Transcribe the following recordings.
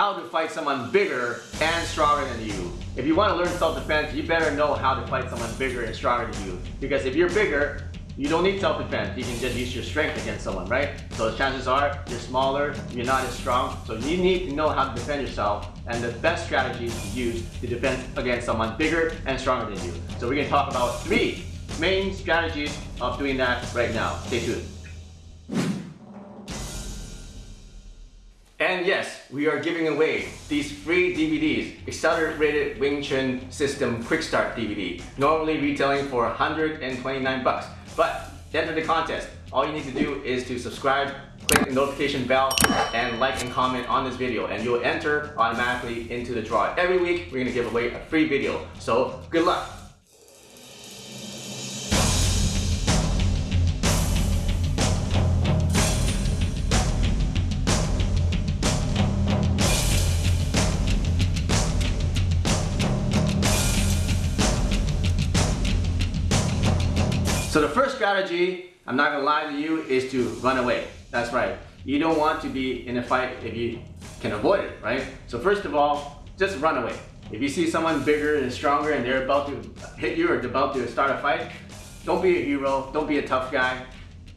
how to fight someone bigger and stronger than you. If you want to learn self-defense, you better know how to fight someone bigger and stronger than you. Because if you're bigger, you don't need self-defense. You can just use your strength against someone, right? So chances are you're smaller, you're not as strong. So you need to know how to defend yourself and the best strategies to use to defend against someone bigger and stronger than you. So we're gonna talk about three main strategies of doing that right now. Stay tuned. And yes, we are giving away these free DVDs, Accelerated Wing Chun System Quick Start DVD, normally retailing for 129 bucks. But to enter the contest, all you need to do is to subscribe, click the notification bell, and like and comment on this video, and you'll enter automatically into the draw. Every week, we're gonna give away a free video. So good luck. First strategy, I'm not gonna lie to you, is to run away. That's right. You don't want to be in a fight if you can avoid it, right? So first of all, just run away. If you see someone bigger and stronger and they're about to hit you or about to start a fight, don't be a hero, don't be a tough guy,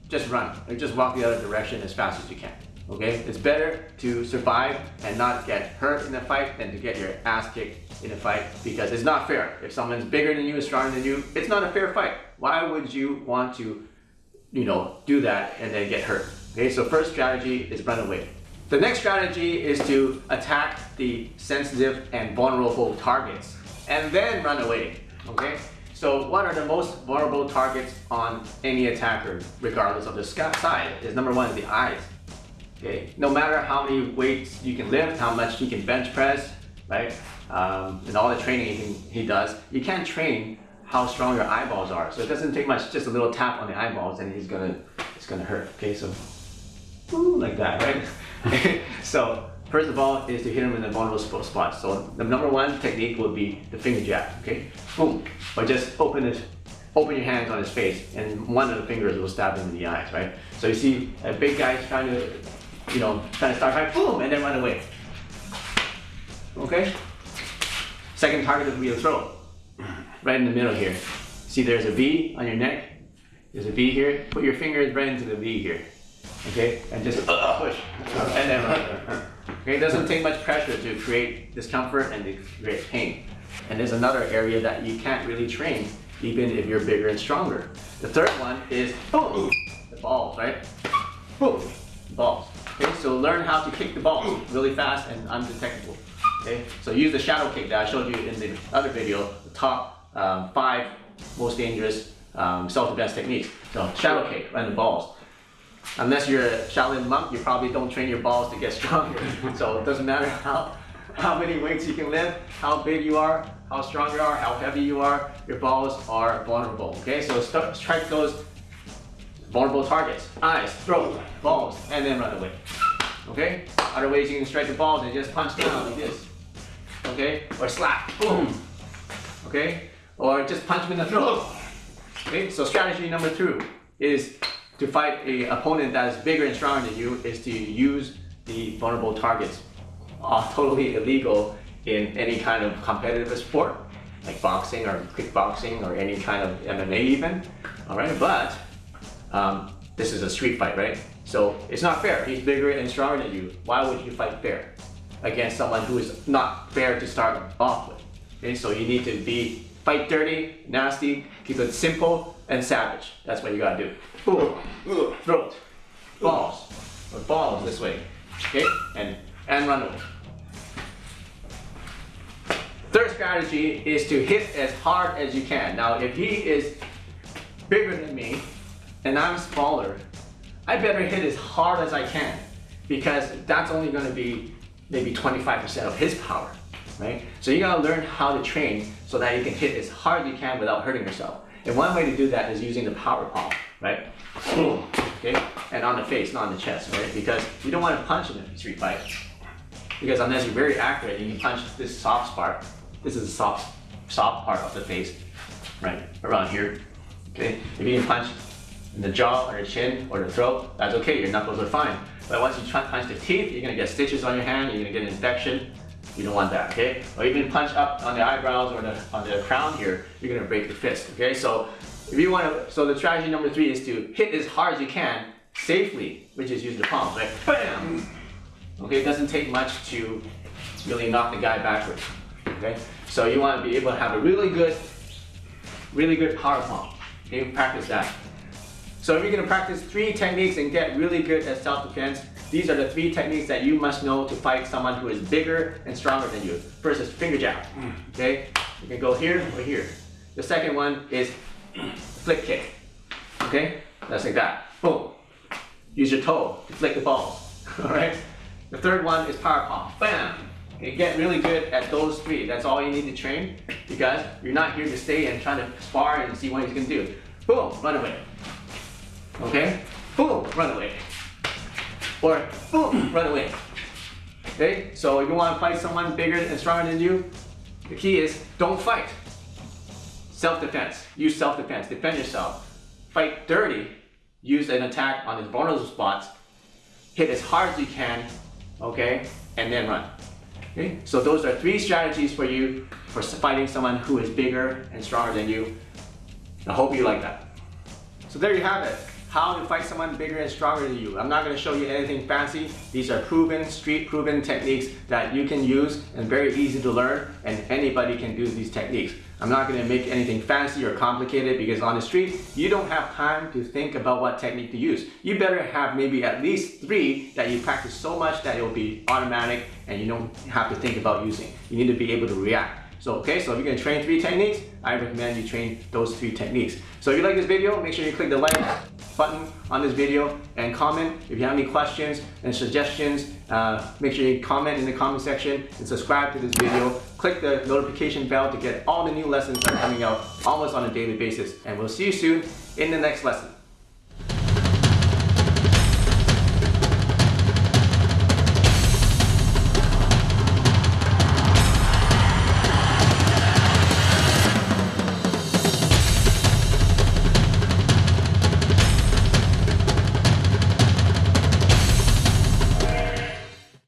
just run or just walk the other direction as fast as you can. Okay? It's better to survive and not get hurt in a fight than to get your ass kicked in a fight because it's not fair. If someone's bigger than you, stronger than you, it's not a fair fight. Why would you want to, you know, do that and then get hurt? Okay, so first strategy is run away. The next strategy is to attack the sensitive and vulnerable targets and then run away. Okay, so what are the most vulnerable targets on any attacker, regardless of the size? Is number one the eyes. Okay, no matter how many weights you can lift, how much you can bench press, right, um, and all the training he, he does, you can't train how strong your eyeballs are. So it doesn't take much, just a little tap on the eyeballs and he's gonna, it's gonna hurt. Okay, so ooh, like that, right? so first of all is to hit him in the vulnerable spot. So the number one technique would be the finger jab. Okay, boom, or just open it, open your hands on his face, and one of the fingers will stab him in the eyes, right? So you see a big guy trying to you know, trying to start fight, boom, and then run away. Okay? Second target would be your throat. Right in the middle here. See there's a V on your neck? There's a V here. Put your fingers right into the V here. Okay? And just uh, uh, push. And then. Okay? It doesn't take much pressure to create discomfort and to create pain. And there's another area that you can't really train even if you're bigger and stronger. The third one is boom, the balls, right? Boom, balls. Okay, so learn how to kick the ball really fast and undetectable. Okay, so use the shadow kick that I showed you in the other video, the top um, five most dangerous um, self-defense techniques. So shadow kick, run the balls. Unless you're a Shaolin monk, you probably don't train your balls to get stronger. so it doesn't matter how, how many weights you can lift, how big you are, how strong you are, how heavy you are, your balls are vulnerable. Okay, so strike those vulnerable targets, eyes, throat, balls, and then run away. Okay? Other ways you can strike the balls and just punch down like this. Okay? Or slap, boom. Okay? Or just punch him in the throat. Okay? So strategy number two is to fight a opponent that is bigger and stronger than you is to use the vulnerable targets. Uh, totally illegal in any kind of competitive sport like boxing or kickboxing or any kind of MMA even. All right, but um, this is a street fight, right? So it's not fair. He's bigger and stronger than you. Why would you fight fair against someone who is not fair to start off with? Okay, so you need to be fight dirty, nasty, keep it simple and savage. That's what you gotta do. Ooh, throat, balls, or balls this way. Okay, and and run away. Third strategy is to hit as hard as you can. Now, if he is bigger than me, and I'm smaller, I better hit as hard as I can because that's only going to be maybe 25% of his power, right? So you got to learn how to train so that you can hit as hard as you can without hurting yourself. And one way to do that is using the power palm, right? Okay, and on the face, not on the chest, right? Because you don't want to punch in a street fight. Because unless you're very accurate, you can punch this soft part. This is the soft, soft part of the face, right? Around here. Okay, if you can punch in the jaw or the chin or the throat, that's okay, your knuckles are fine. But once you try- punch the teeth, you're gonna get stitches on your hand, you're gonna get an infection. You don't want that, okay? Or even punch up on the eyebrows or the, on the crown here, you're gonna break the fist, okay? So if you wanna, so the strategy number three is to hit as hard as you can, safely, which is use the palm, like BAM! Okay, it doesn't take much to really knock the guy backwards, okay? So you wanna be able to have a really good, really good power palm, okay? Practice that. So if you're gonna practice three techniques and get really good at self-defense, these are the three techniques that you must know to fight someone who is bigger and stronger than you. First is finger jab, mm. okay? You can go here or here. The second one is flick kick, okay? That's like that, boom. Use your toe to flick the ball, all right? The third one is power palm, bam. Okay, get really good at those three. That's all you need to train because you're not here to stay and trying to spar and see what he's gonna do. Boom, run away. Okay? Boom, run away. Or boom, run away. Okay? So if you want to fight someone bigger and stronger than you, the key is don't fight. Self-defense. Use self-defense. Defend yourself. Fight dirty. Use an attack on his vulnerable spots. Hit as hard as you can. Okay? And then run. Okay? So those are three strategies for you for fighting someone who is bigger and stronger than you. I hope you like that. So there you have it. How to fight someone bigger and stronger than you. I'm not going to show you anything fancy. These are proven, street proven techniques that you can use and very easy to learn and anybody can do these techniques. I'm not going to make anything fancy or complicated because on the street, you don't have time to think about what technique to use. You better have maybe at least three that you practice so much that it will be automatic and you don't have to think about using. You need to be able to react. So, okay, so if you're gonna train three techniques, I recommend you train those three techniques. So if you like this video, make sure you click the like button on this video and comment. If you have any questions and suggestions, uh, make sure you comment in the comment section and subscribe to this video. Click the notification bell to get all the new lessons that are coming out almost on a daily basis. And we'll see you soon in the next lesson.